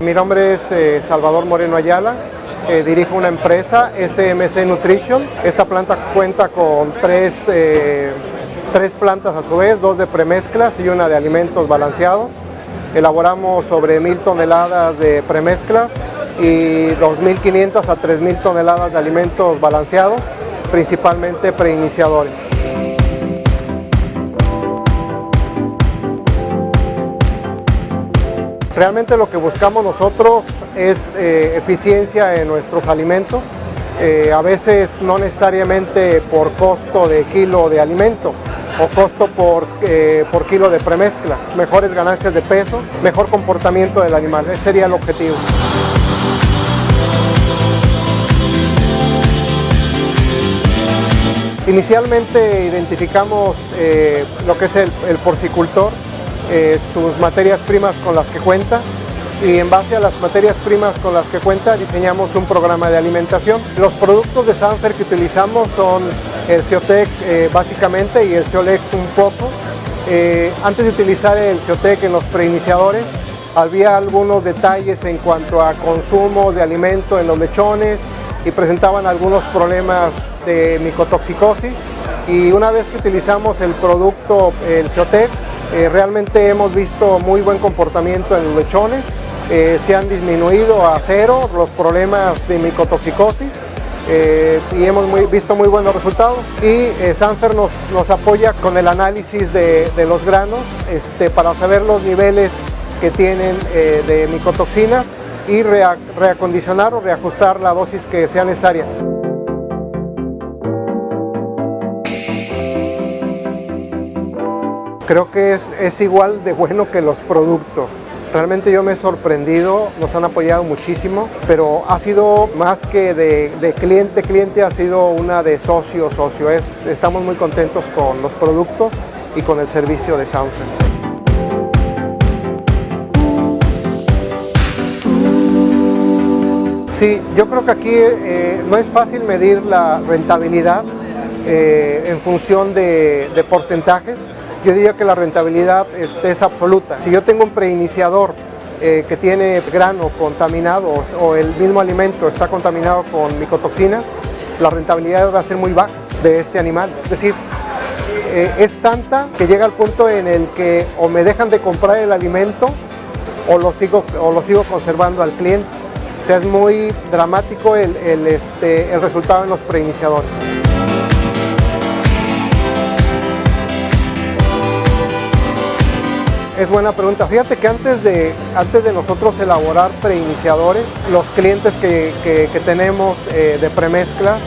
Mi nombre es eh, Salvador Moreno Ayala, eh, dirijo una empresa, SMC Nutrition. Esta planta cuenta con tres, eh, tres plantas a su vez, dos de premezclas y una de alimentos balanceados. Elaboramos sobre mil toneladas de premezclas y 2.500 a 3.000 toneladas de alimentos balanceados, principalmente preiniciadores. Realmente lo que buscamos nosotros es eh, eficiencia en nuestros alimentos, eh, a veces no necesariamente por costo de kilo de alimento o costo por, eh, por kilo de premezcla, mejores ganancias de peso, mejor comportamiento del animal, ese sería el objetivo. Inicialmente identificamos lo que es el, el porcicultor, eh, sus materias primas con las que cuenta y en base a las materias primas con las que cuenta diseñamos un programa de alimentación. Los productos de Sanfer que utilizamos son el Ciotec eh, básicamente y el Ciolex un poco. Eh, antes de utilizar el Ciotec en los preiniciadores había algunos detalles en cuanto a consumo de alimento en los lechones y presentaban algunos problemas de micotoxicosis y una vez que utilizamos el producto, el Ciotec, eh, realmente hemos visto muy buen comportamiento en los lechones, eh, se han disminuido a cero los problemas de micotoxicosis eh, y hemos visto muy buenos resultados y Sanfer nos, apoya con el análisis de, los granos este, para saber los niveles que tienen de micotoxinas y reacondicionar o reajustar la dosis que sea necesaria. Creo que es, igual de bueno que los productos. Realmente yo me he sorprendido, nos han apoyado muchísimo, pero ha sido más que de, cliente, cliente ha sido una de socio, socio. Es, estamos muy contentos con los productos y con el servicio de Soundframe. Sí, yo creo que aquí eh, no es fácil medir la rentabilidad eh, en función de porcentajes, yo diría que la rentabilidad es, absoluta. Si yo tengo un preiniciador eh, que tiene grano contaminado o el mismo alimento está contaminado con micotoxinas, la rentabilidad va a ser muy baja de este animal. Es decir, eh, es tanta que llega al punto en el que o me dejan de comprar el alimento o lo sigo, o lo sigo conservando al cliente. O sea, es muy dramático el, este, el resultado en los preiniciadores. Es buena pregunta. Fíjate que antes de, antes de nosotros elaborar preiniciadores, los clientes que, tenemos eh, de premezclas,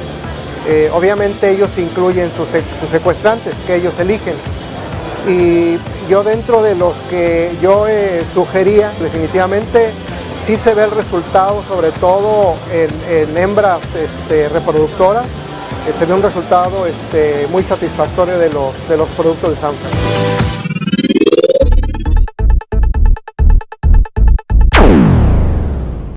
eh, obviamente ellos incluyen sus, secuestrantes que ellos eligen. Y yo dentro de los que yo eh, sugería, definitivamente sí se ve el resultado, sobre todo en, hembras este, reproductoras, se ve un resultado este, muy satisfactorio de los, de los productos de Samsung.